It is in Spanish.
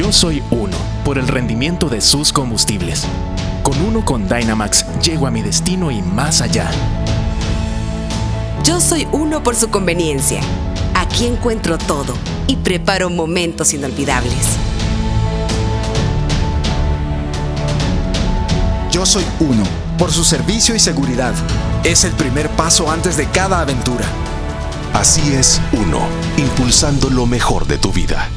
Yo soy uno por el rendimiento de sus combustibles. Con uno con Dynamax llego a mi destino y más allá. Yo soy uno por su conveniencia. Aquí encuentro todo y preparo momentos inolvidables. Yo soy uno por su servicio y seguridad. Es el primer paso antes de cada aventura. Así es, uno, impulsando lo mejor de tu vida.